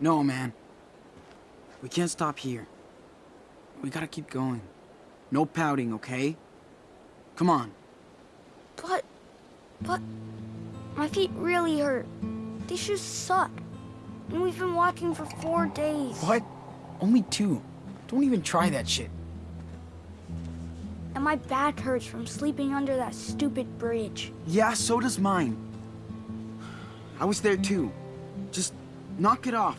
No, man. We can't stop here. We gotta keep going. No pouting, okay? Come on. But, but, my feet really hurt. These shoes suck. And we've been walking for four days. What? Only two. Don't even try that shit. And my back hurts from sleeping under that stupid bridge. Yeah, so does mine. I was there too. Just knock it off.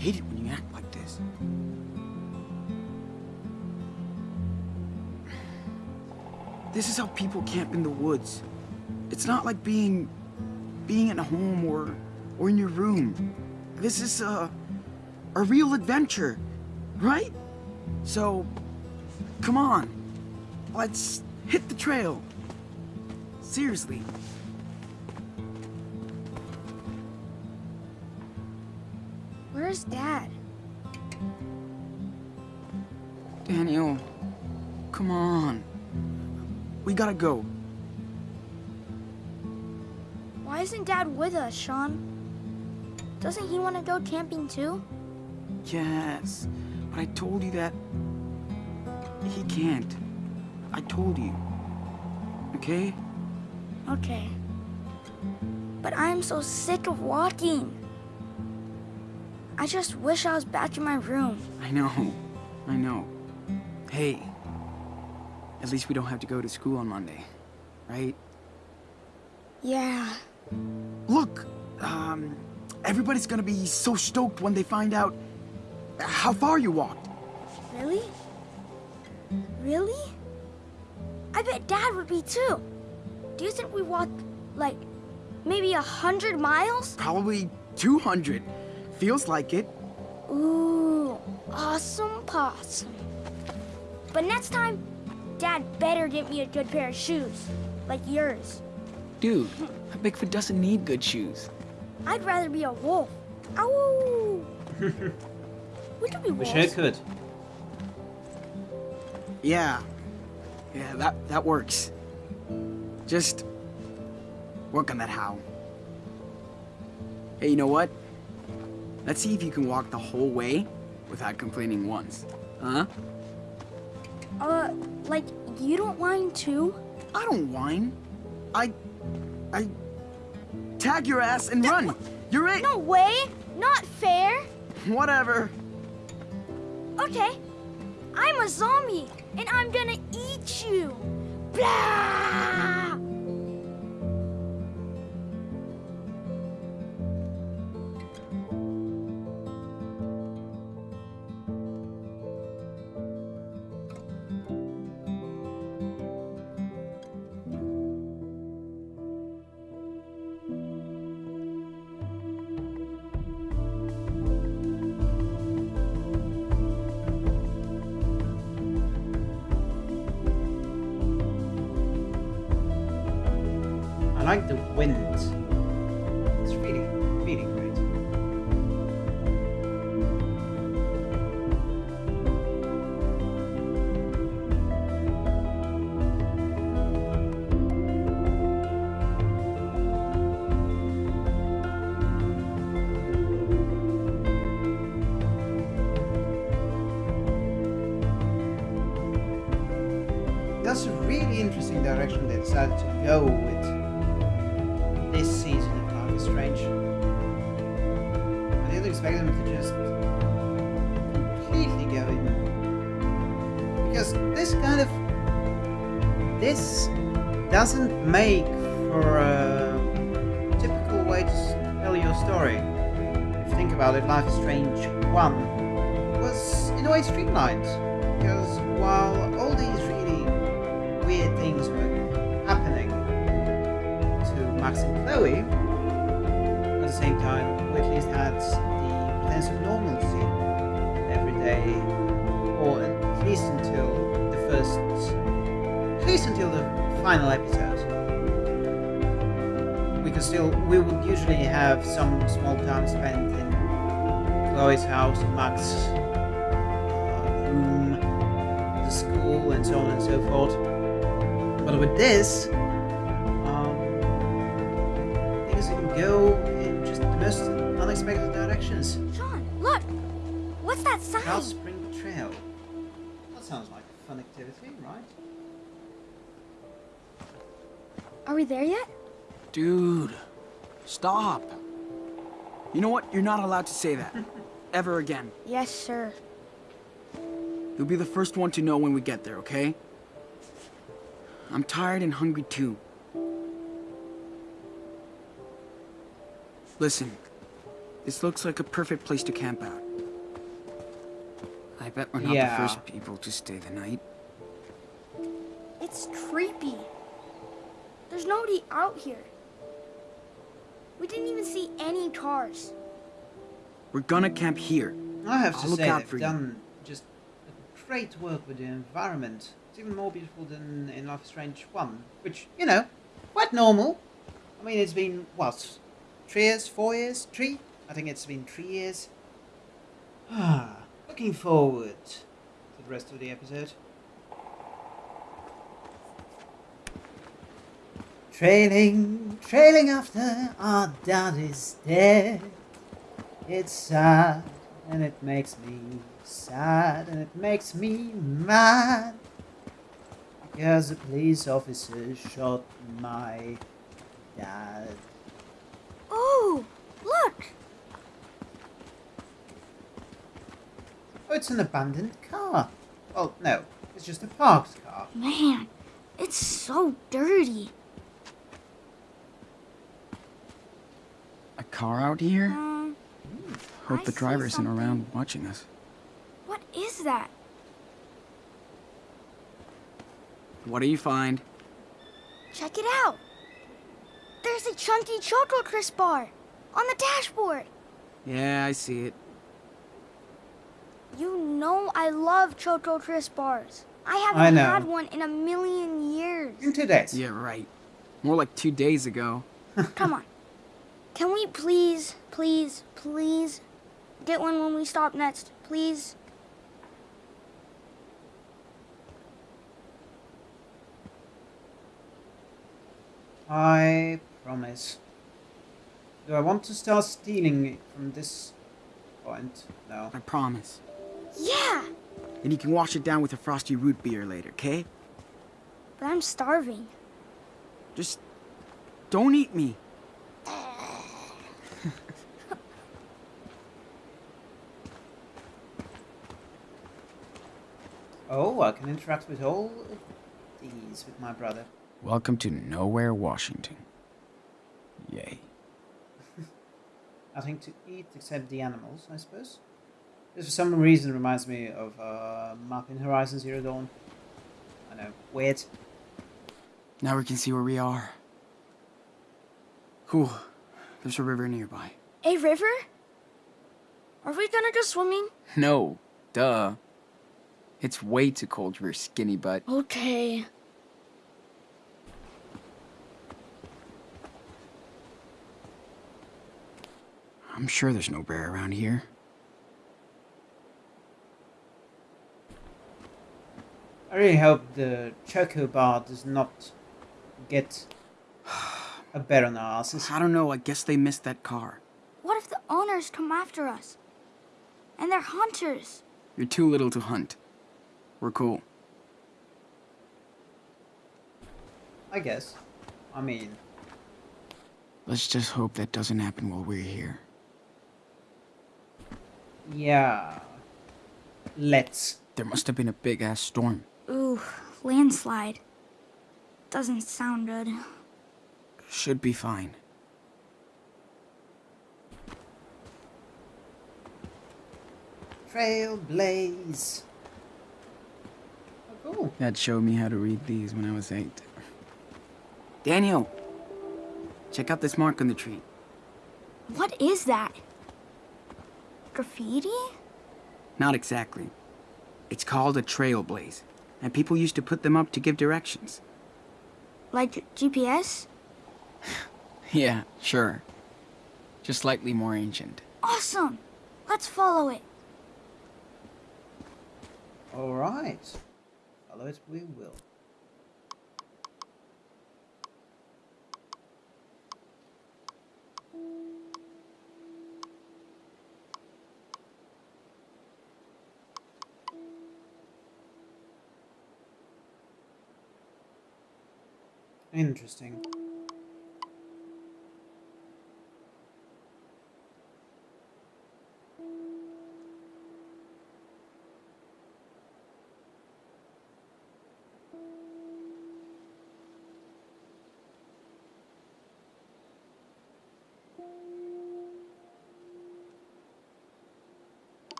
Hate it when you act like this. This is how people camp in the woods. It's not like being being at home or or in your room. This is a a real adventure, right? So come on. Let's hit the trail. Seriously. Where's Dad? Daniel, come on. We gotta go. Why isn't Dad with us, Sean? Doesn't he want to go camping too? Yes, but I told you that he can't. I told you. Okay? Okay. But I'm so sick of walking. I just wish I was back in my room. I know. I know. Hey, at least we don't have to go to school on Monday, right? Yeah. Look, um, everybody's gonna be so stoked when they find out how far you walked. Really? Really? I bet Dad would be too. Do you think we walked, like, maybe a hundred miles? Probably 200. Feels like it. Ooh, awesome possum. But next time, Dad better get me a good pair of shoes, like yours. Dude, a Bigfoot doesn't need good shoes. I'd rather be a wolf. Ow! we could be wolves? Wish. I could. Yeah. Yeah, that, that works. Just work on that how. Hey, you know what? Let's see if you can walk the whole way without complaining once. Huh? Uh, like, you don't whine too? I don't whine. I... I... Tag your ass and run! You're it! No way! Not fair! Whatever. Okay, I'm a zombie, and I'm gonna eat you! Blah! Chloe's house, Max's uh, room, the school, and so on and so forth. But with this, um, things can go in just the most unexpected directions. Sean, look! What's that sign? Cow Spring Trail. That sounds like a fun activity, right? Are we there yet? Dude, stop. You know what? You're not allowed to say that. Ever again. Yes, sir. You'll be the first one to know when we get there, okay? I'm tired and hungry too. Listen, this looks like a perfect place to camp out. I bet we're not Yeah. the first people to stay the night. It's creepy. There's nobody out here. We didn't even see any cars. We're gonna camp here. I have to I'll look say out they've for you. done just a great work with the environment. It's even more beautiful than in Life is Strange 1, which, you know, quite normal. I mean, it's been, what, three years, four years, three? I think it's been three years. Ah, looking forward to the rest of the episode. Trailing, trailing after our dad is dead. It's sad, and it makes me sad, and it makes me mad. Because a police officer shot my dad. Oh, look! Oh, it's an abandoned car. Well, no, it's just a parked car. Man, it's so dirty. A car out here? Uh, Hope I the see driver isn't around watching us. what is that? What do you find? Check it out. There's a chunky Choco Crisp bar on the dashboard. Yeah, I see it. You know I love Choco Crisp bars. I haven't I know. had one in a million years. In two days. Yeah, right. More like two days ago. Come on. Can we please, please, please get one when we stop next? Please? I promise. Do I want to start stealing from this point? No. I promise. Yeah, And you can wash it down with a frosty root beer later, okay? but I'm starving. Just don't eat me. Oh, I can interact with all of these with my brother. Welcome to Nowhere, Washington. Yay. Nothing to eat except the animals, I suppose. This for some reason reminds me of uh, map in Horizon Zero Dawn. I know, weird. Now we can see where we are. Cool. There's a river nearby. A river? Are we gonna go swimming? No, duh. It's way too cold for your skinny butt. Okay. I'm sure there's no bear around here. I really hope the Choco Bar does not get a bear on our asses. I don't know, I guess they missed that car. What if the owners come after us? And they're hunters. You're too little to hunt. We're cool. I guess. I mean, Let's just hope that doesn't happen while we're here. yeah. Let's. There must have been a big ass storm. Ooh, landslide. Doesn't sound good. Should be fine. Trailblaze. Oh. Dad showed me how to read these when I was eight. Daniel! Check out this mark on the tree. What is that? Graffiti? Not exactly. It's called a trailblaze, and people used to put them up to give directions. Like GPS? Yeah, sure. Just slightly more ancient. Awesome! Let's follow it. Alright follow it, we will. Interesting.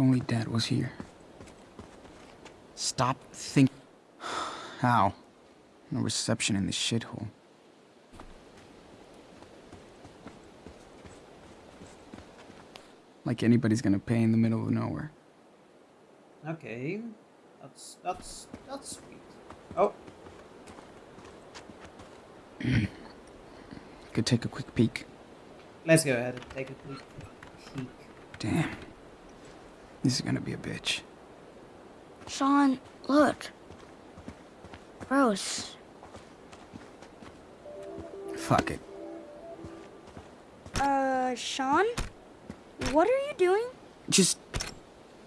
If only Dad was here. Stop think. How? No reception in this shithole. Like anybody's gonna pay in the middle of nowhere. Okay. That's that's that's sweet. Oh, Could take a quick peek. let's go ahead and take a quick peek. Damn. This is gonna be a bitch. Sean, look. Gross. Fuck it. Uh, Sean? What are you doing? Just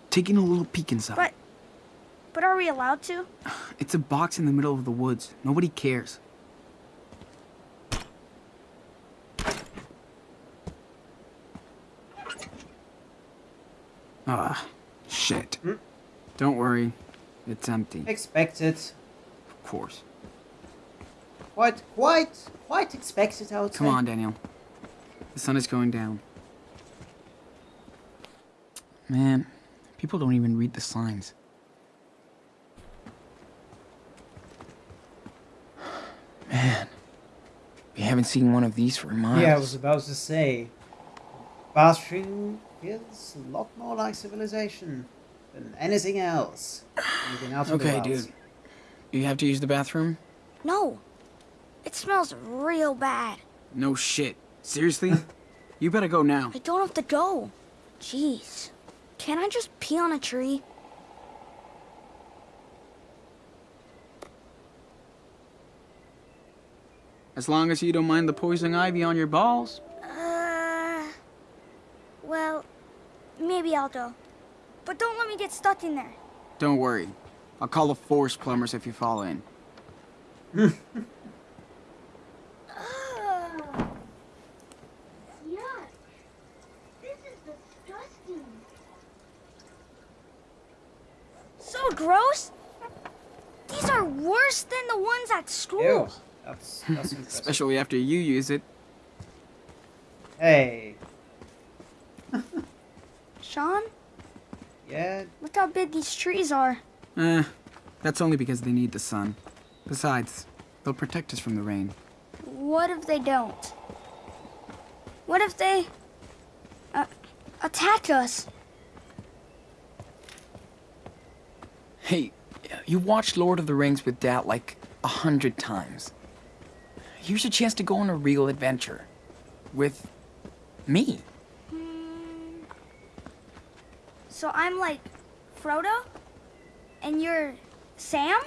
taking a little peek inside. But, but are we allowed to? It's a box in the middle of the woods. Nobody cares. Ah, shit. Hmm? Don't worry. It's empty. Expected. Of course. Quite, quite, quite expected, I would Come say. on, Daniel. The sun is going down. Man, people don't even read the signs. Man, we haven't seen one of these for miles. Yeah, I was about to say. Bathroom feels a lot more like civilization than anything else. Anything out of the Okay, dude. You have to use the bathroom? No. It smells real bad. No shit. Seriously? you better go now. I don't have to go. Jeez. Can't I just pee on a tree? As long as you don't mind the poison ivy on your balls. Uh, well, maybe I'll go. But don't let me get stuck in there. Don't worry. I'll call the force plumbers if you fall in. Ugh. Yuck. This is disgusting. So gross? These are worse than the ones at school. Ew. That's, that's. Especially after you use it. Hey. Sean, Yeah, look how big these trees are. Eh, that's only because they need the sun. Besides, they'll protect us from the rain. What if they don't? What if they uh, attack us? Hey, you watched Lord of the Rings with Dad like a hundred times. Here's a chance to go on a real adventure. With me. Hmm, So I'm like Frodo? And you're Sam?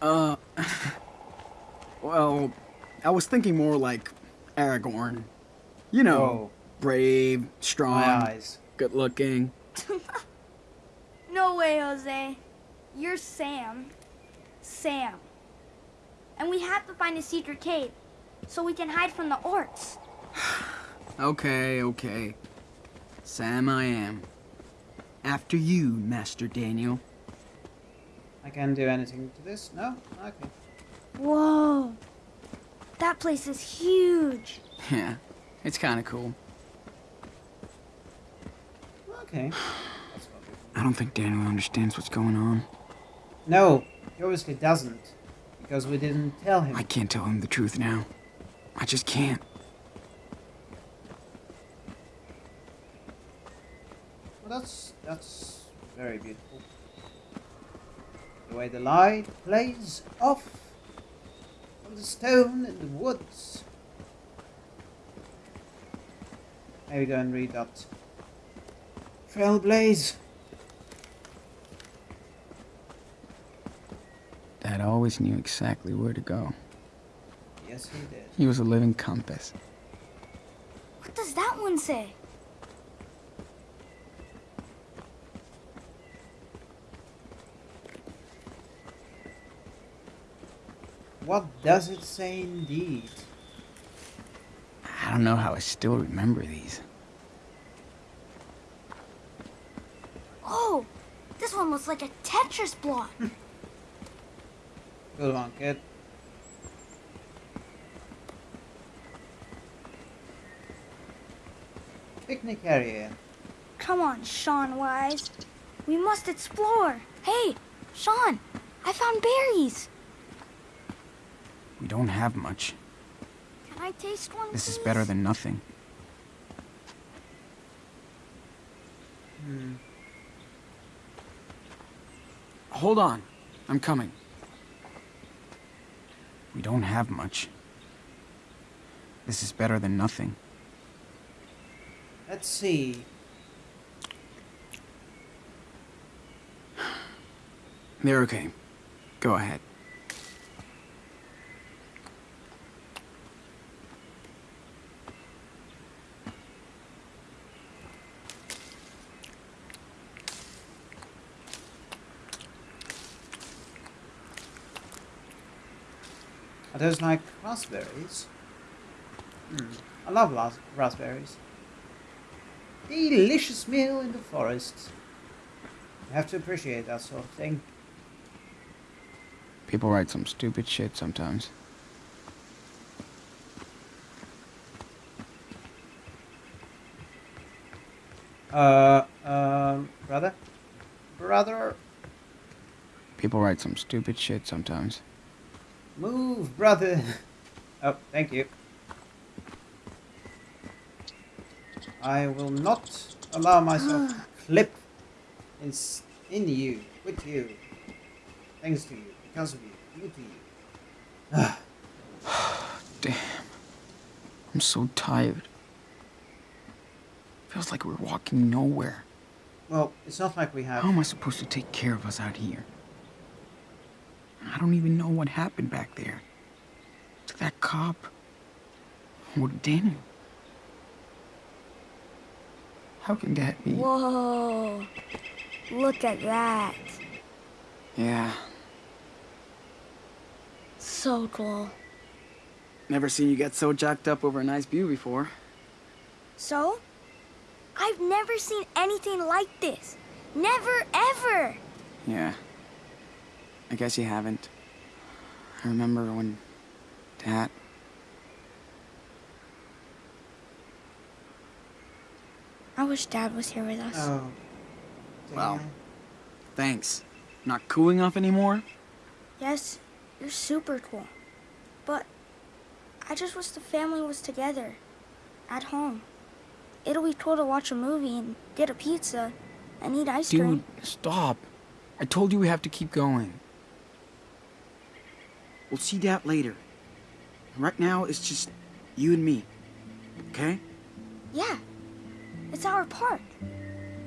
Uh, well, I was thinking more like Aragorn. You know, Whoa. brave, My strong, eyes. good looking. No way, Jose. You're Sam. Sam. And we have to find a secret cave so we can hide from the orcs. Okay, okay. Sam I am. After you, Master Daniel. I can't do anything to this? No? Okay. Whoa. That place is huge. Yeah, it's kind of cool. Okay. I don't think Daniel understands what's going on. No, he obviously doesn't. Because we didn't tell him. I can't tell him the truth now. I just can't. Well, that's that's very beautiful. The way the light plays off from the stone in the woods. Maybe go and read that. Trailblaze. Dad always knew exactly where to go. Yes, he did. He was a living compass. What does that one say? What does it say indeed? I don't know how I still remember these. Oh, this one looks like a Tetris block. Good one, kid. Picnic area. Come on, Sean Wise. We must explore. Hey, Sean, I found berries. We don't have much. Can I taste one? This is better than nothing. Hmm. Hold on. I'm coming. We don't have much. This is better than nothing. Let's see. They're okay. Go ahead. Are those like raspberries? Hmm. I love ras- raspberries. Delicious meal in the forest. You have to appreciate that sort of thing. People write some stupid shit sometimes. Uh, um, brother? Brother, People write some stupid shit sometimes. Move, brother. oh, thank you. I will not allow myself to clip in, in you, with you, thanks to you, because of you, due to you. Damn. I'm so tired. Feels like we're walking nowhere. Well, it's not like we have. How am I supposed to take care of us out here? I don't even know what happened back there. To that cop. Or Daniel. How can that be? Whoa. Look at that. Yeah. So cool. Never seen you get so jacked up over a nice view before. So? I've never seen anything like this. Never, ever. Yeah. I guess you haven't. I remember when Dad. I wish Dad was here with us. Oh. Well. Thanks. Not cooling off anymore? Yes, you're super cool. But I just wish the family was together. At home. It'll be cool to watch a movie and get a pizza and eat ice Dude, cream. stop. I told you we have to keep going. We'll see that later. Right now, it's just you and me. Okay? Yeah. It's our park.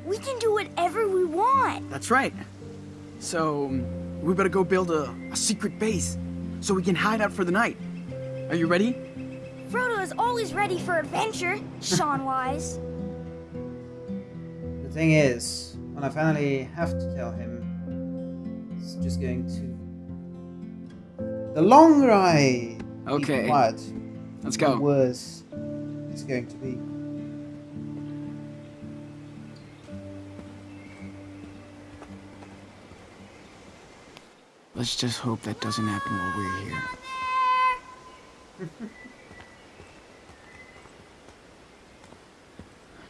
We can do whatever we want. That's right. So, um, we better go build a, a secret base so we can hide out for the night. Are you ready? Frodo is always ready for adventure, Sean Wise. The thing is, when I finally have to tell him, it's just going to. The longer I Okay. quiet, Let's the go. worse it's going to be. Let's just hope that doesn't happen while we're here.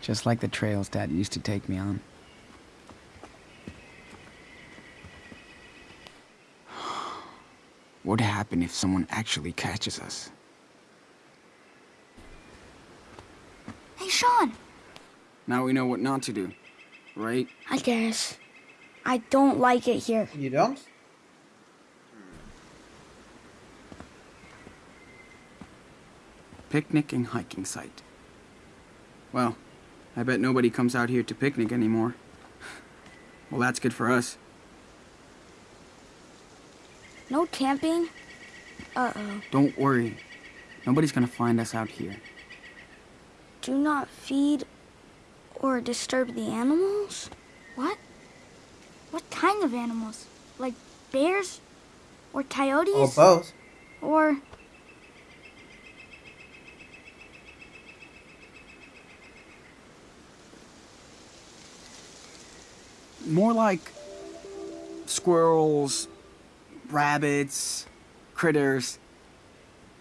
Just like the trails Dad used to take me on. What'd happen if someone actually catches us? Hey, Sean. Now we know what not to do, right? I guess. I don't like it here. You don't? Picnic and hiking site. Well, I bet nobody comes out here to picnic anymore. Well, that's good for us. No camping? Uh-oh. Don't worry. Nobody's gonna find us out here. Do not feed or disturb the animals? What? What kind of animals? Like bears? Or coyotes? Or both? Or More like squirrels, rabbits, critters.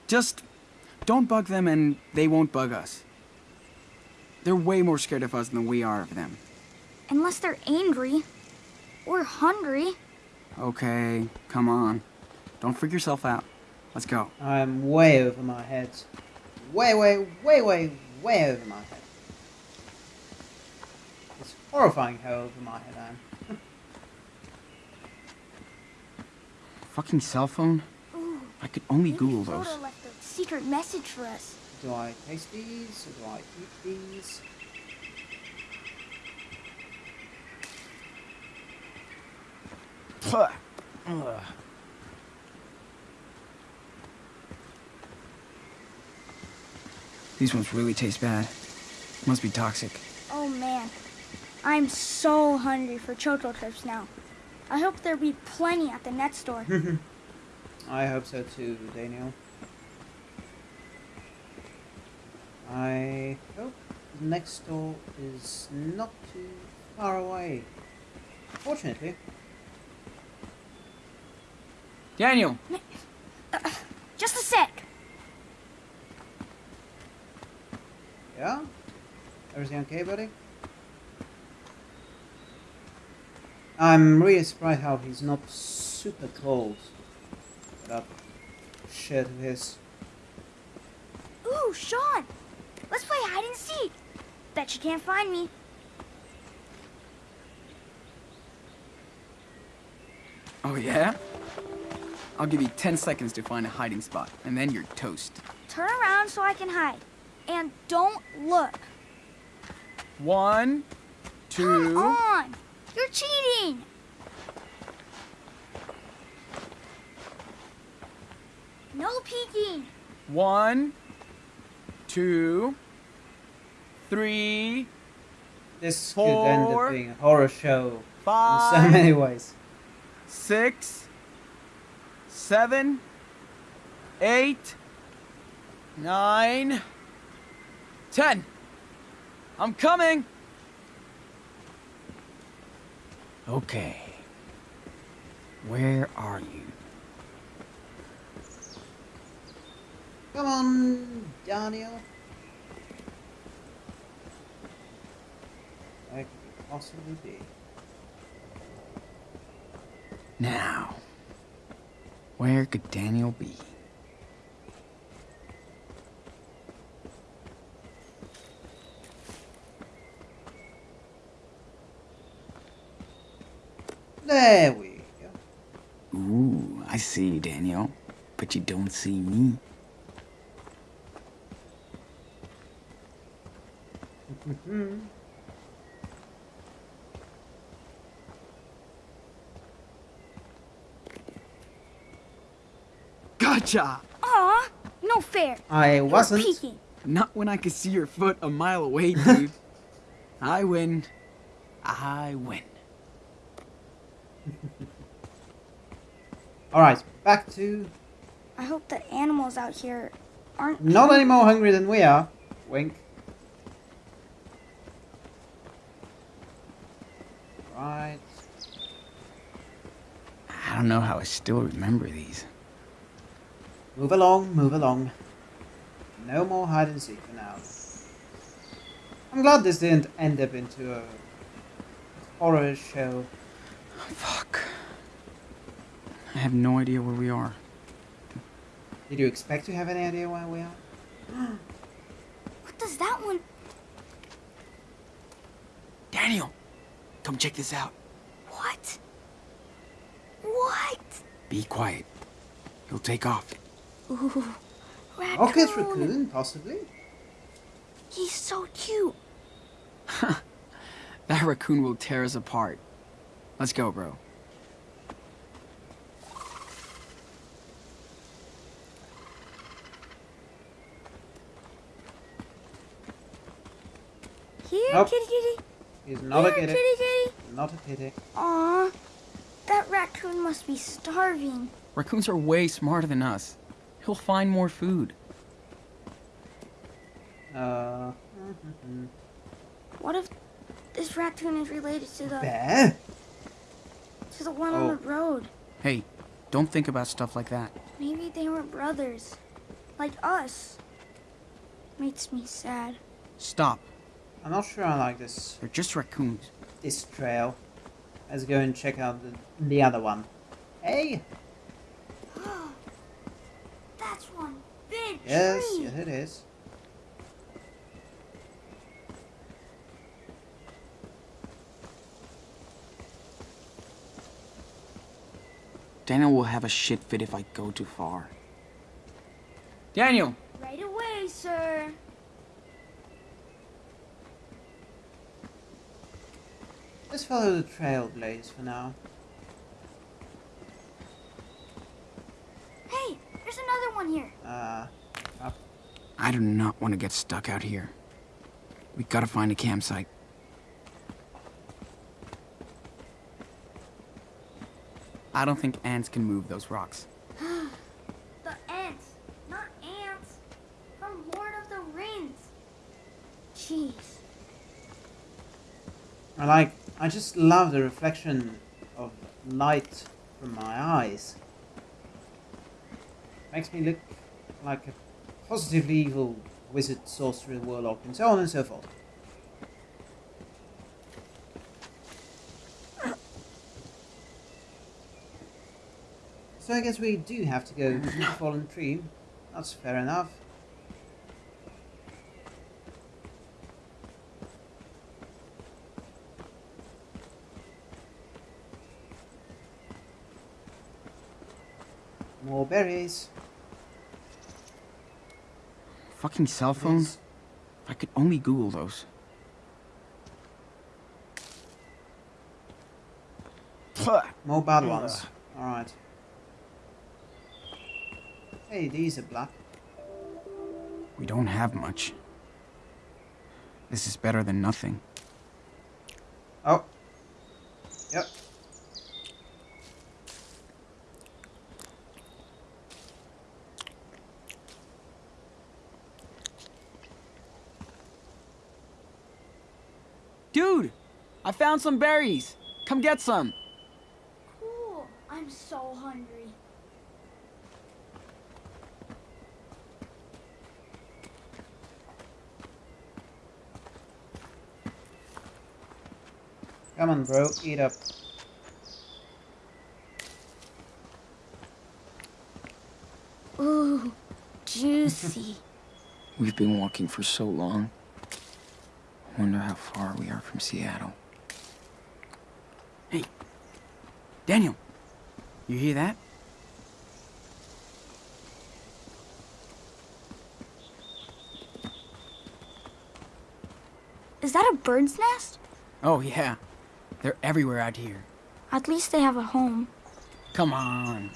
Just don't bug them and they won't bug us. They're way more scared of us than we are of them. unless they're angry or hungry. Okay, come on. Don't freak yourself out. Let's go. I'm way over my head. Way, way, way, way, way over my head. It's horrifying how over my head I am. Fucking cell phone? Ooh, I could only maybe Google those. left a secret message for us. Do I taste these or do I eat these? Ugh. Ugh. These ones really taste bad. Must be toxic. Oh man, I'm so hungry for Choco Chips now. I hope there'll be plenty at the net store. I hope so too, Daniel. I hope the next store is not too far away. Fortunately, Daniel! Uh, just a sec. yeah? Everything okay, buddy? I'm really surprised how he's not super cold. That shirt of his. Ooh, Sean, let's play hide and seek. Bet you can't find me. Oh, yeah? I'll give you 10 seconds to find a hiding spot, and then you're toast. Turn around so I can hide. And don't look. One, two... Come two. on. You're cheating. No peeking. One, two, three, This could end Four, up being a horror show in so many ways. six, seven, eight, nine, ten. I'm coming. Okay. Where are you? Come on, Daniel. Where could you possibly be? Now, where could Daniel be? There we go. Ooh, I see you, Daniel. But you don't see me. gotcha! Aw, no fair. I wasn't. Peeking. Not when I could see your foot a mile away, dude. I win. I win. Alright, back to I hope the animals out here aren't. not any more hungry than we are. Wink. Right. I don't know how I still remember these. Move along, move along. No more hide and seek for now. I'm glad this didn't end up into a horror show. Fuck. I have no idea where we are. Did you expect to have any idea where we are? What does that one? Daniel, come check this out. What? What? Be quiet. He'll take off. Ooh, raccoon. Rocket raccoon, possibly. He's so cute. That raccoon will tear us apart. Let's go, bro. Here, Nope. kitty kitty. He's not a Here, kitty. kitty kitty. Not a kitty. Aw, that raccoon must be starving. Raccoons are way smarter than us. He'll find more food. Uh, What if this raccoon is related to the bear? To the one Oh. on the road? Hey, don't think about stuff like that. Maybe they were brothers, like us. Makes me sad. Stop. I'm not sure I like this They're just raccoons. this trail. Let's go and check out the, the other one. Hey! That's one big Yes, tree. yes it is. Daniel will have a shit fit if I go too far. Daniel! Right away, sir. Let's follow the trail, Blaze, for now. Hey, there's another one here. Uh, I do not want to get stuck out here. We gotta find a campsite. I don't think ants can move those rocks. The Ents, not ants. From Lord of the Rings. Jeez. I like, I just love the reflection of light from my eyes. Makes me look like a positively evil wizard, sorcerer, warlock, and so on and so forth. I guess we do have to go to the fallen tree. That's fair enough. More berries. Fucking cell phones? If I could only Google those. More bad ones. Alright. Hey, these are black. We don't have much. This is better than nothing. Oh. Yep. Dude! I found some berries! Come get some! Cool. I'm so hungry. Come on, bro. Eat up. Ooh, juicy. We've been walking for so long. I wonder how far we are from Seattle. Hey, Daniel, you hear that? Is that a bird's nest? Oh, yeah. They're everywhere out here. At least they have a home. Come on.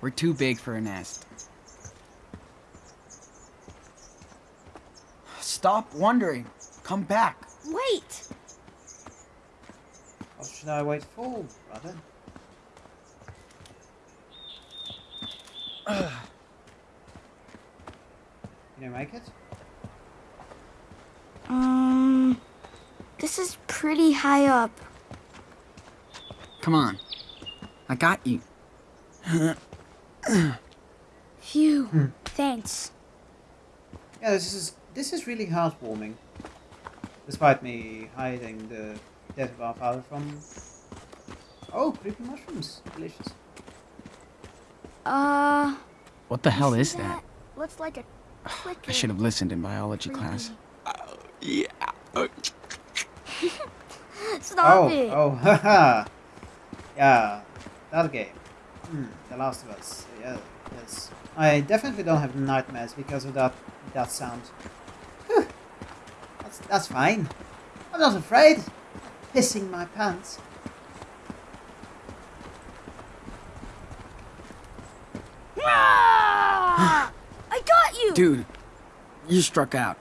We're too big for a nest. Stop wondering. Come back. Wait! What should I wait for, brother? Can you make it? Um, this is pretty high up. Come on. I got you. Phew. Thanks. Yeah, this is this is really heartwarming. Despite me hiding the death of our father from. Oh, creepy mushrooms, delicious. Uh, What the hell is see that? Looks like a clicker. I should have listened in biology class. Yeah. Stop oh, it. oh, haha. Yeah, that game. Hmm, The Last of Us. Yeah, yes. I definitely don't have nightmares because of that that sound. Whew. That's that's fine. I'm not afraid. I'm Pissing my pants. Ah! I got you! Dude, you struck out.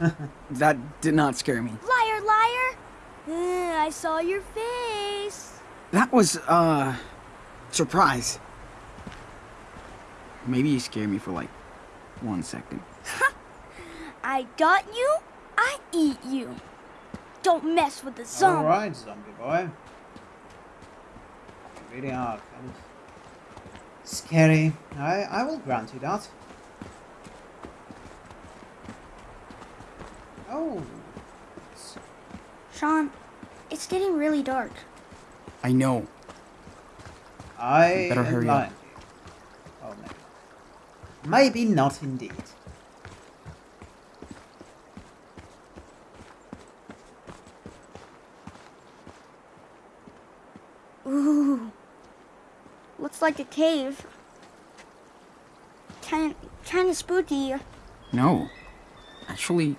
that did not scare me. Liar, liar! Uh, I saw your face. That was, uh, surprise. Maybe you scared me for like one second. I got you, I eat you. Don't mess with the zombie. Alright, zombie boy. You really are kind of scary. I, I will grant you that. Oh. Sean, it's getting really dark. I know. I Better am hurry up. lying to. Oh, maybe. Maybe not indeed. Ooh. Looks like a cave. Kind kind of spooky. No. Actually,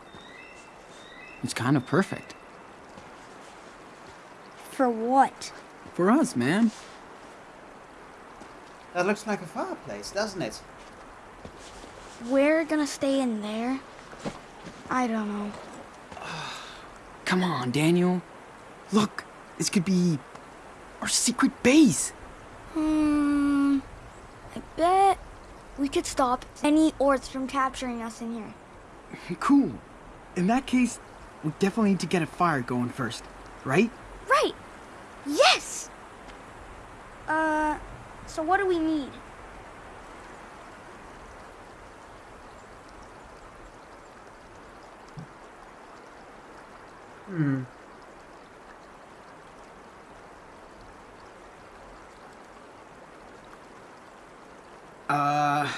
it's kind of perfect. For what? For us, man. That looks like a fireplace, doesn't it? We're gonna stay in there? I don't know. Come on, Daniel. Look, this could be our secret base. Hmm. I bet we could stop any orcs from capturing us in here. Cool. In that case, we definitely need to get a fire going first, right? Right! Yes! Uh, so what do we need? Hmm. Uh,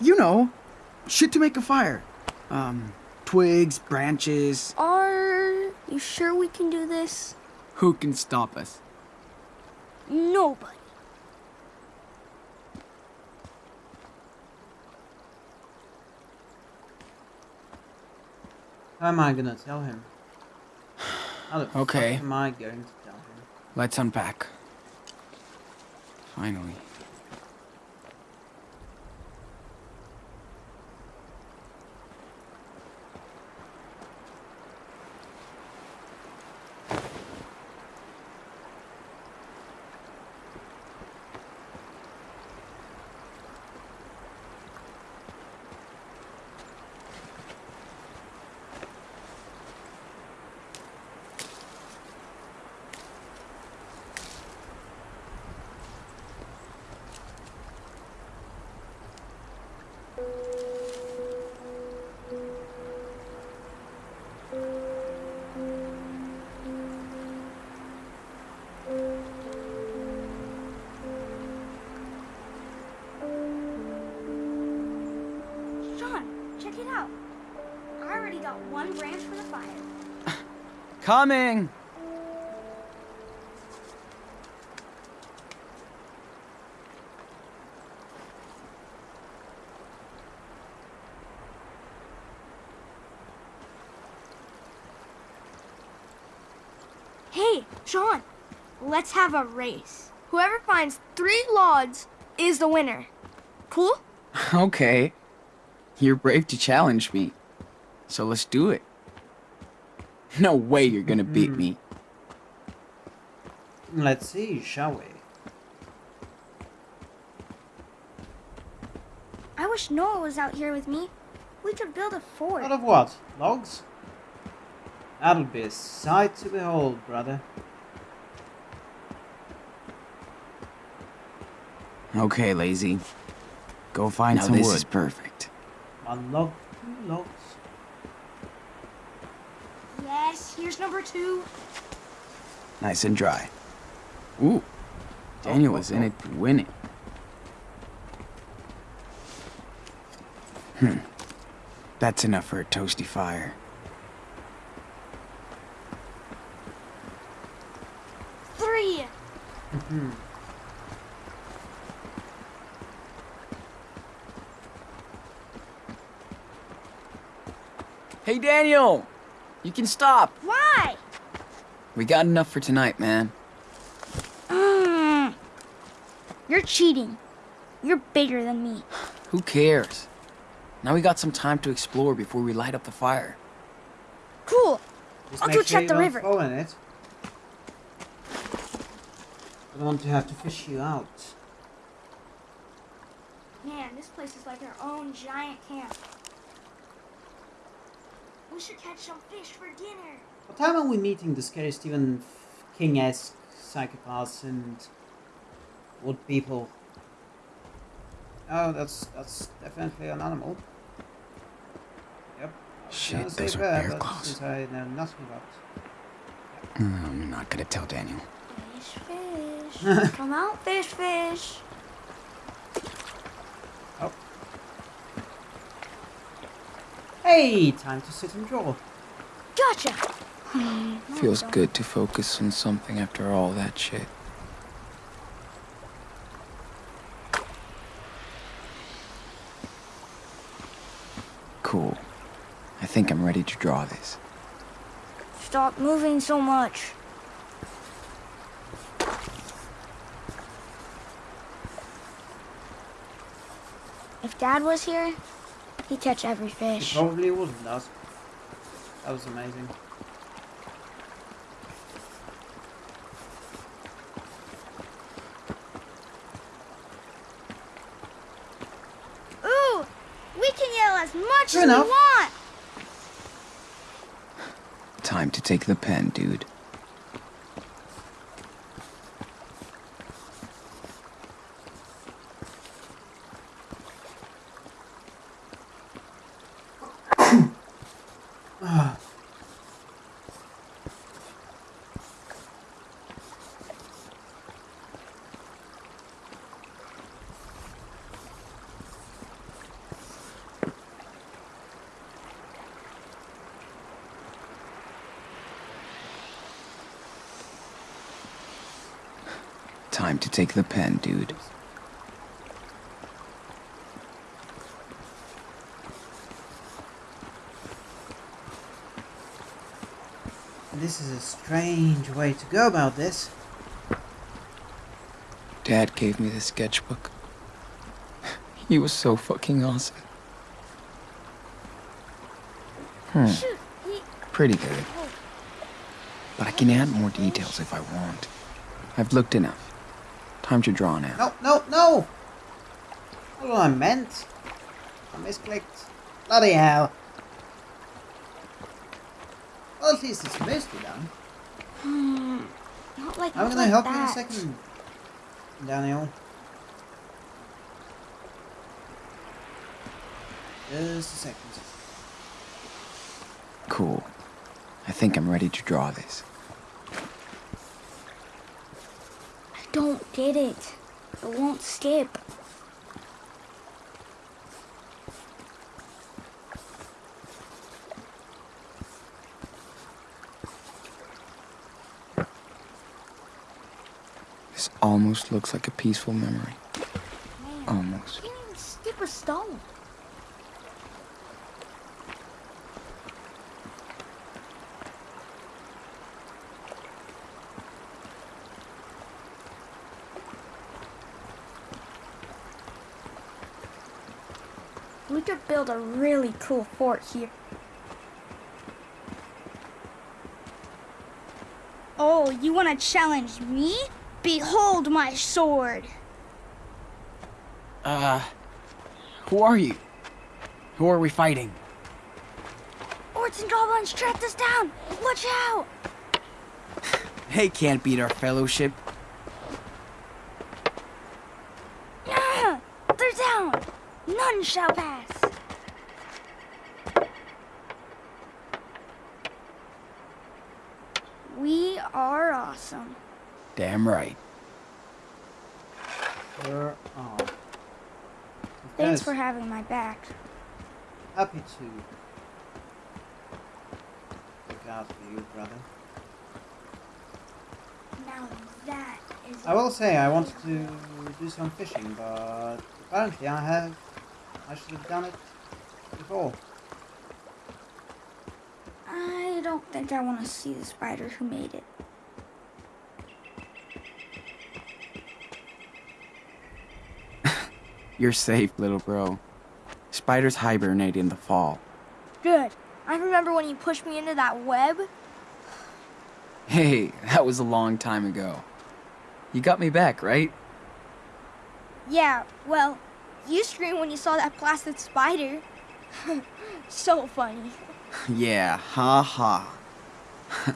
you know, shit to make a fire. Um, twigs, branches. Are you sure we can do this? Who can stop us? Nobody. How am I gonna tell him? How the Okay. fuck am I going to tell him? Let's unpack. Finally. Coming! Hey, Sean, let's have a race. Whoever finds three logs is the winner. Cool? Okay. You're brave to challenge me. So let's do it. No way you're gonna beat me. Let's see, shall we? I wish Noah was out here with me. We could build a fort. Out of what? Logs? That'll be a sight to behold, brother. Okay, lazy. Go find Now some this wood. is perfect. One log, two logs. Yes, here's number two. Nice and dry. Ooh. Daniel was in it to win it. Hmm. That's enough for a toasty fire. Three. Mhm. Hey, Daniel! You can stop. Why? We got enough for tonight, man. Mm. You're cheating. You're bigger than me. Who cares? Now we got some time to explore before we light up the fire. Cool. Just I'll go sure check the river. fall in it. I don't want to have to fish you out. Man, this place is like our own giant camp. We should catch some fish for dinner. What time are we meeting the scary Stephen King-esque psychopaths and wood people? Oh, that's that's definitely an animal. Yep. Shit, those are bear, bear claws. Since I know nothing about. Yep. Hmm, I'm not gonna tell Daniel. Fish, fish. Come out, fish, fish. Oh. Hey, time to sit and draw. Gotcha. Feels good to focus on something after all that shit. Cool. I think I'm ready to draw this. Stop moving so much. If Dad was here, he'd catch every It fish. probably wasn't us. That was amazing. Ooh, we can yell as much True as enough. we want. Time to take the pen, dude. Time to take the pen, dude. This is a strange way to go about this. Dad gave me the sketchbook. He was so fucking awesome. Hmm, pretty good. But I can add more details if I want. I've looked enough. Time to draw now. No, no, no! Not what I meant. I misclicked. Bloody hell. Well, at least it's mostly done. Hmm. Not like I'm gonna like help you in a second, Daniel. Just a second. Cool. I think I'm ready to draw this. I don't get it. It won't skip. This almost looks like a peaceful memory. Man, Almost. you can't even skip a stone. We could build a really cool fort here. Oh, you want to challenge me? Behold my sword. Uh, who are you? Who are we fighting? Orcs and goblins tracked us down. Watch out! They can't beat our fellowship. They're down. None shall pass. We are awesome. Damn right. Sure are. Thanks course, for having my back. Happy to. Look out for you, brother. Now that is. I will say I wanted to do some fishing, but apparently I have. I should have done it before. I don't think I want to see the spider who made it. You're safe, little bro. Spiders hibernate in the fall. Good. I remember when you pushed me into that web. Hey, that was a long time ago. You got me back, right? Yeah, well, you screamed when you saw that plastic spider. so funny. Yeah, ha ha.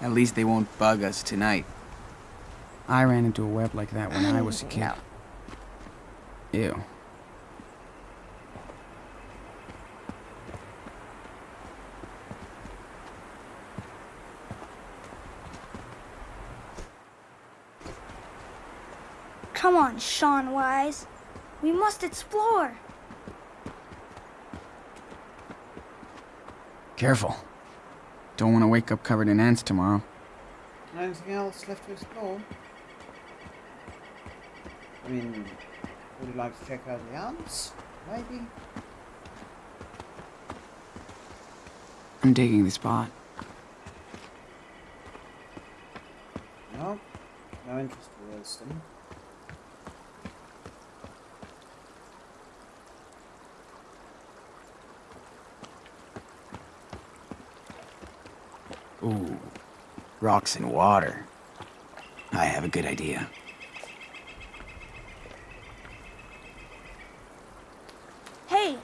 At least they won't bug us tonight. I ran into a web like that when I was a kid. No. Ew. Come on, Sean Wise. We must explore. Careful. Don't want to wake up covered in ants tomorrow. Anything else left to explore? I mean, would you like to check out the ants? Maybe? I'm digging the spot. No? No interest towards them. Ooh, rocks and water. I have a good idea. Hey,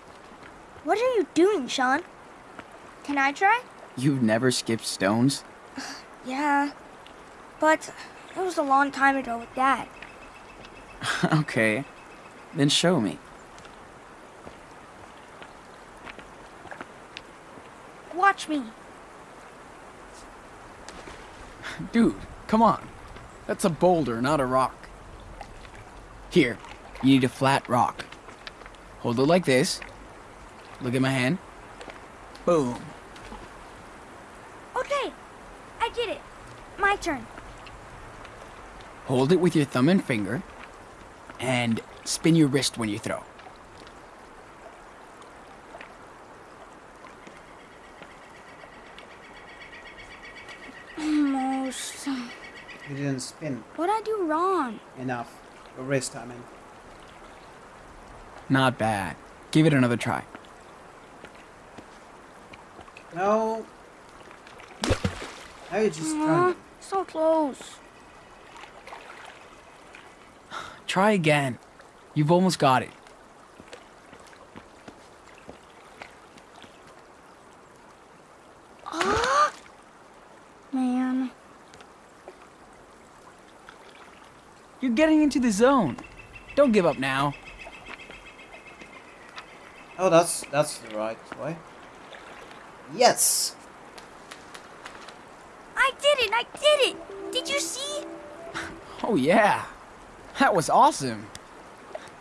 what are you doing, Sean? Can I try? You've never skipped stones? Yeah, but it was a long time ago with Dad. okay, then show me. Watch me. Dude, come on. That's a boulder, not a rock. Here, you need a flat rock. Hold it like this. Look at my hand. Boom. Okay, I did it. My turn. Hold it with your thumb and finger. And spin your wrist when you throw. Almost. You didn't spin What'd I do wrong? enough. Your wrist, I mean. Not bad. Give it another try. No. Now you're just Aw, trying. so close. Try again. You've almost got it. Ah! Man. You're getting into the zone. Don't give up now. Oh, that's that's the right way. Yes. I did it! I did it! Did you see? Oh, yeah. That was awesome.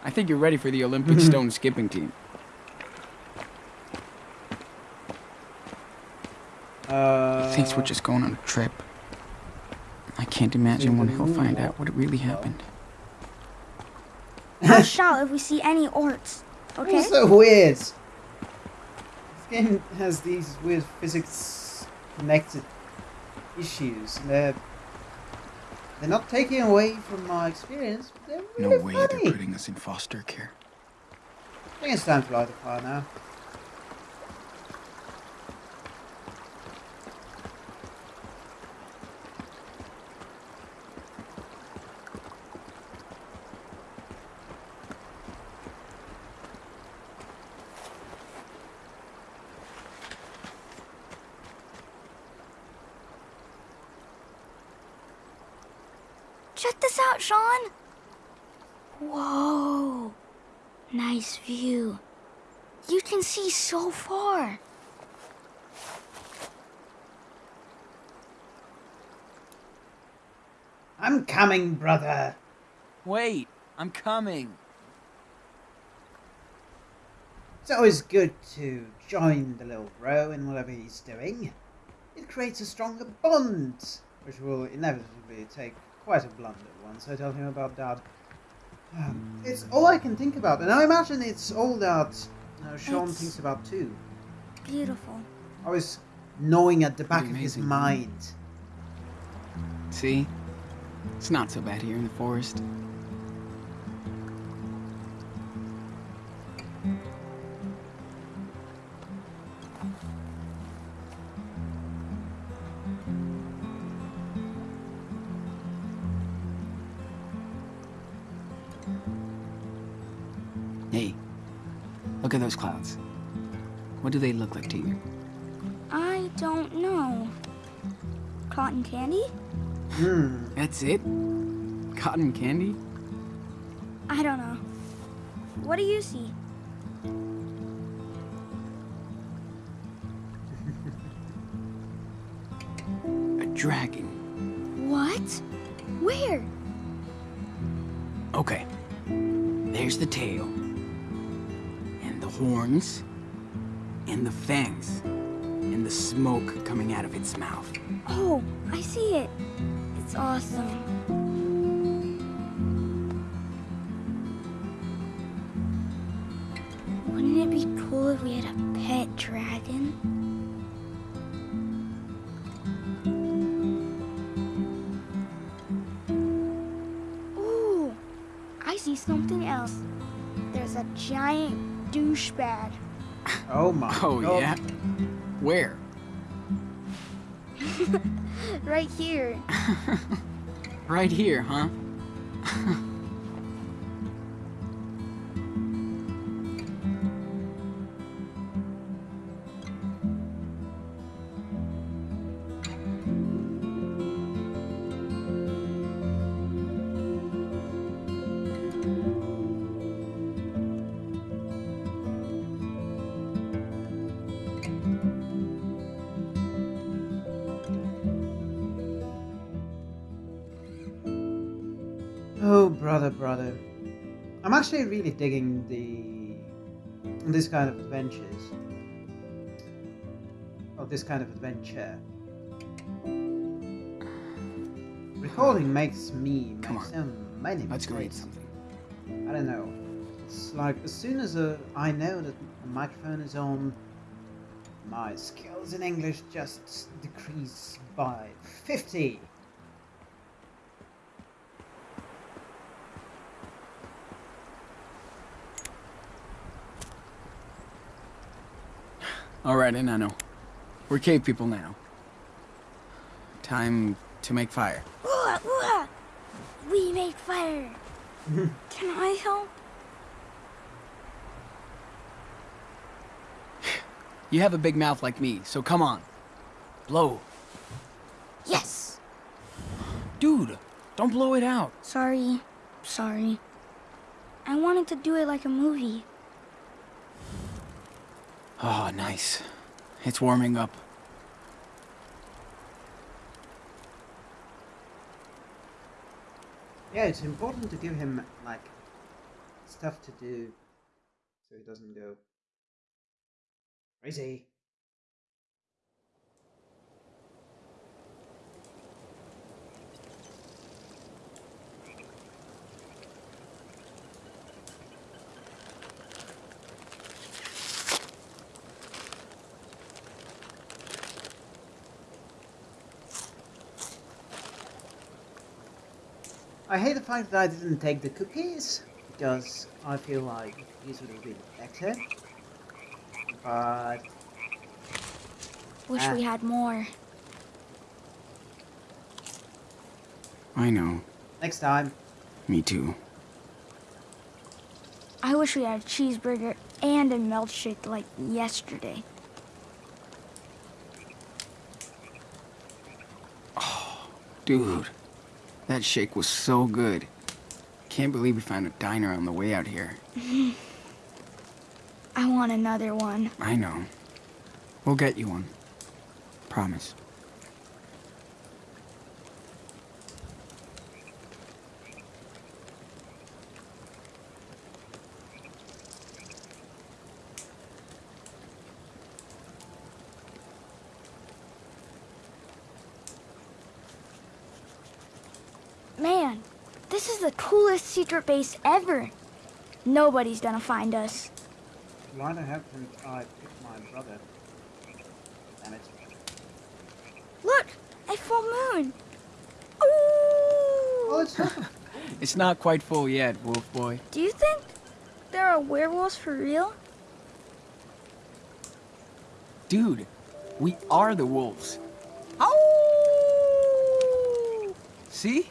I think you're ready for the Olympic stone skipping team. Uh. he Thinks we're just going on a trip. I can't imagine when he'll find out what really happened. I'll shout if we see any orcs. Okay? It's so weird. Game has these weird physics connected issues. They're they're not taking away from my experience, but they're really No way funny. they're putting us in foster care. I think it's time to light the fire now. Check this out, Sean. Whoa. Nice view. You can see so far. I'm coming, brother. Wait, I'm coming. It's always good to join the little bro in whatever he's doing. It creates a stronger bond, which will inevitably take quite a blunder once I tell him about Dad. Um, it's all I can think about, and I imagine it's all that you know, Sean It's- thinks about too. Beautiful. Always gnawing at the back of his mind. See? It's not so bad here in the forest. Hey, look at those clouds. What do they look like to you? I don't know. Cotton candy? Hmm. That's it? Cotton candy? I don't know. What do you see? A dragon. What? Where? Okay. There's the tail. And the horns. And the fangs. And the smoke coming out of its mouth. Oh, I see it. It's awesome. Wouldn't it be cool if we had a pet dragon? Ooh, I see something else. There's a giant douchebag. Oh my Oh, god. yeah? Where? Right here. Right here, huh? This kind of adventures. Of this kind of adventure. Recording makes me Come make on. so many Let's go eat something. I don't know. It's like as soon as uh, I know that the microphone is on, my skills in English just decrease by 50. Alright, and I know. We're cave people now. Time to make fire. Ooh, ooh, we make fire. Can I help? You have a big mouth like me, so come on. Blow. Yes. Dude, don't blow it out. Sorry. Sorry. I wanted to do it like a movie. Oh, nice. It's warming up. Yeah, it's important to give him like stuff to do so he doesn't go crazy. I hate the fact that I didn't take the cookies because I feel like these would have been better. But Wish Ah. we had more. I know. next time, Me too. I wish we had a cheeseburger and a milkshake like yesterday. Oh, dude, that shake was so good. Can't believe we found a diner on the way out here. I want another one. I know. We'll get you one. Promise. Man, this is the coolest secret base ever. Nobody's gonna find us. why the heck didn't I pick my brother? Damn it. Look, a full moon. Oh, Ooh! it's not. It's not quite full yet, Wolf Boy. Do you think there are werewolves for real? Dude, we are the wolves. Ow! See?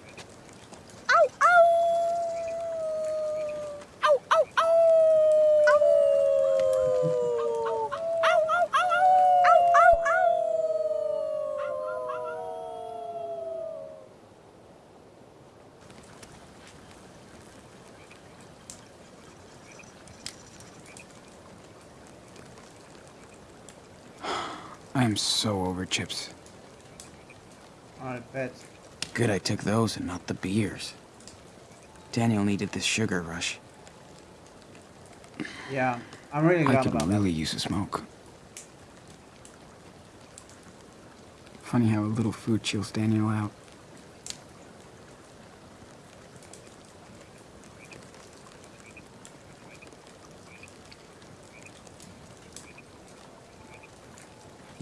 I am so over chips. I bet. Good I took those and not the beers. Daniel needed this sugar rush. Yeah, I'm really glad I could about really use a smoke. Funny how a little food chills Daniel out.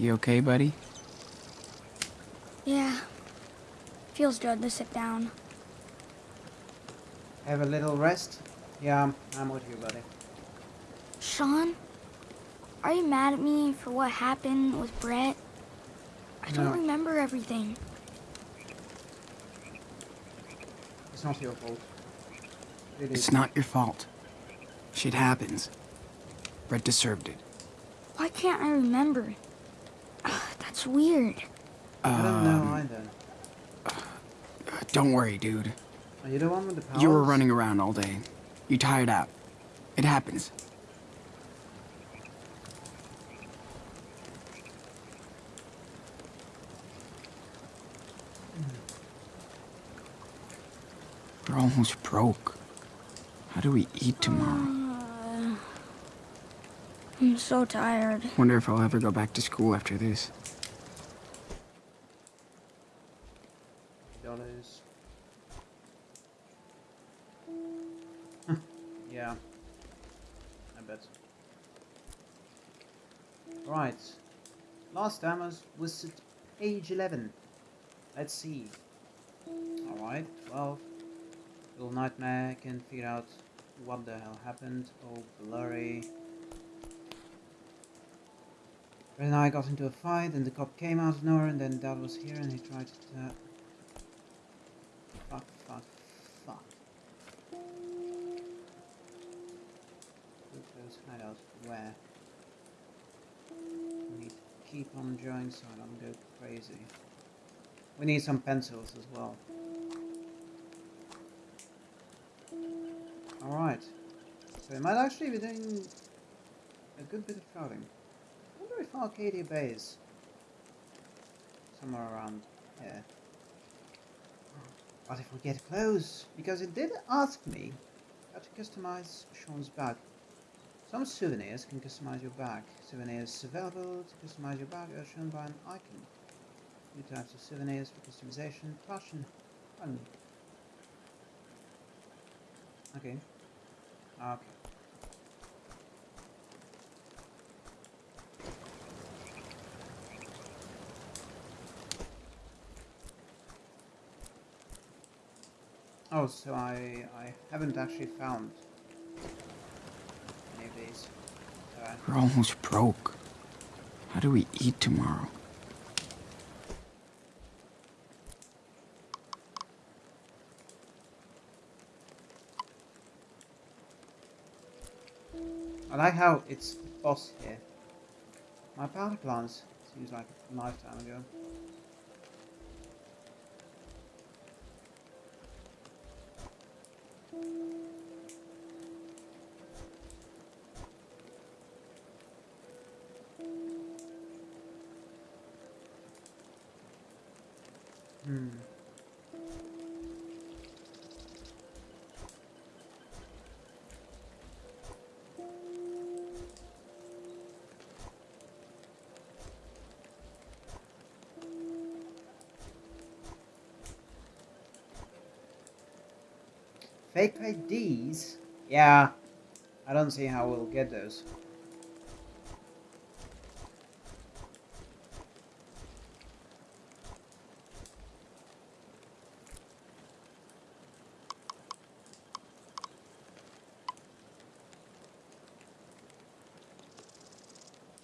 You okay, buddy? Yeah. Feels good to sit down. Have a little rest. Yeah, I'm with you, buddy. Sean, are you mad at me for what happened with Brett? I don't No. remember everything. It's not your fault. It It's not your fault. Shit happens. Brett deserved it. Why can't I remember? Ugh, That's weird. I don't know Um, either. Don't worry, dude. Are you the one with the powers? You were running around all day. You tired out. It happens. We're almost broke. How do we eat tomorrow? Uh, I'm so tired. Wonder if I'll ever go back to school after this. dollars. yeah. I bet. Right. Last time was, at page 11. Let's see. Alright, 12. Little Nightmare can figure out what the hell happened. Oh, blurry. Red and I got into a fight and the cop came out of nowhere and then Dad was here and he tried to... Uh, Fuck, fuck, fuck. Put those hideouts where? Keep on drawing so I don't go crazy. We need some pencils as well. Alright. So we might actually be doing a good bit of crowding. I wonder if Arcadia Bay is somewhere around here. What if we get close? Because it did ask me how to customize Sean's bag. Some souvenirs can customize your bag. Souvenirs available to customize your bag are shown by an icon. New types of souvenirs for customization. Passion. Friendly. Okay. Okay. Oh, so I I haven't actually found somewhere. We're almost broke. How do we eat tomorrow? I like how it's boss here. My power plants seems like a lifetime ago. IDs? Yeah. I don't see how we'll get those.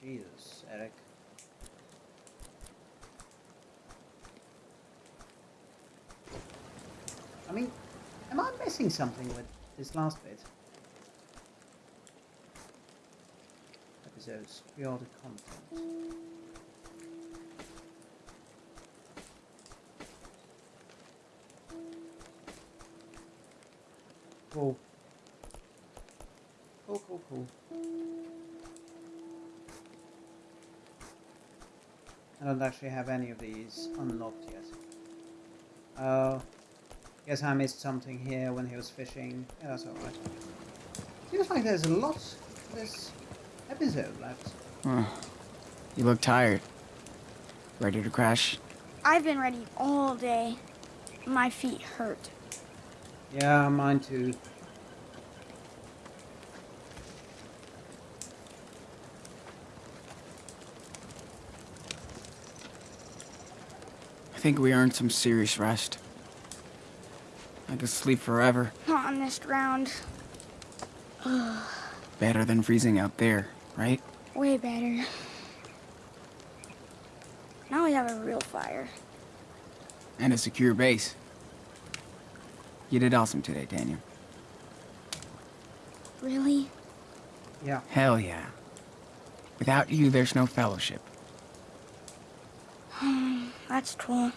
Jesus, Eric. I mean, missing something with this last bit? Episodes, pre-order content. Cool. Cool, cool, cool. I don't actually have any of these unlocked yet. Oh. Guess I missed something here when he was fishing. Yeah, that's alright. Seems like there's a lot of this episode left. Huh. You look tired. Ready to crash? I've been ready all day. My feet hurt. Yeah, mine too. I think we earned some serious rest. I could sleep forever. Not on this ground. Better than freezing out there, right? Way better. Now we have a real fire. And a secure base. You did awesome today, Daniel. Really? Yeah. Hell yeah. Without you, there's no fellowship. That's cool.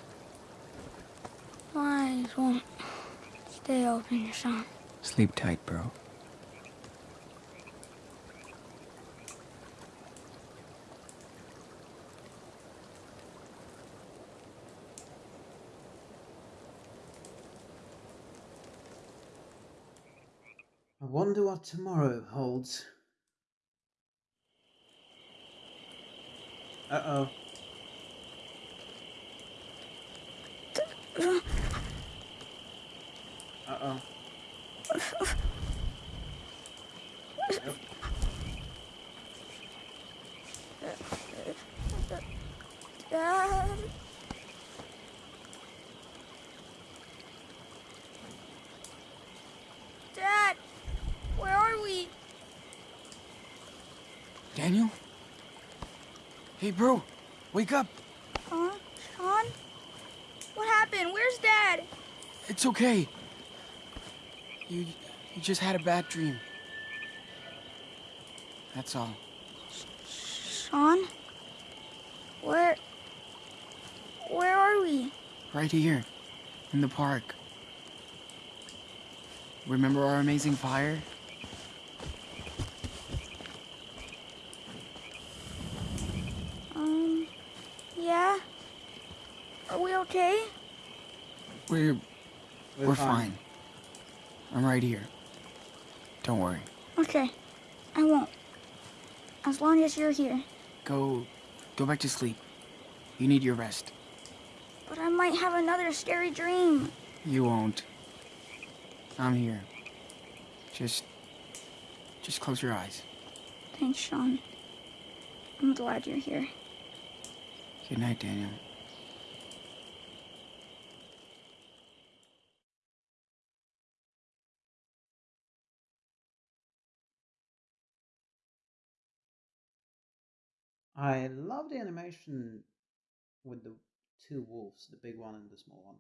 Eyes won't stay open, Sean. Sleep tight, bro. I wonder what tomorrow holds. Uh-oh. Uh-oh. Dad. Dad, where are we? Daniel? Hey, bro. Wake up. Huh? Sean? What happened? Where's Dad? It's okay. You, you just had a bad dream. That's all. Sean? Where... Where are we? Right here, in the park. Remember our amazing fire? Um, yeah? Are we okay? We're we're, fine. I'm right here. Don't worry. Okay, I won't. As you're here. Go go back to sleep. You need your rest. But I might have another scary dream. You won't. I'm here. Just just close your eyes. Thanks, Sean. I'm glad you're here. Good night, Daniel. Animation with the two wolves, the big one and the small one.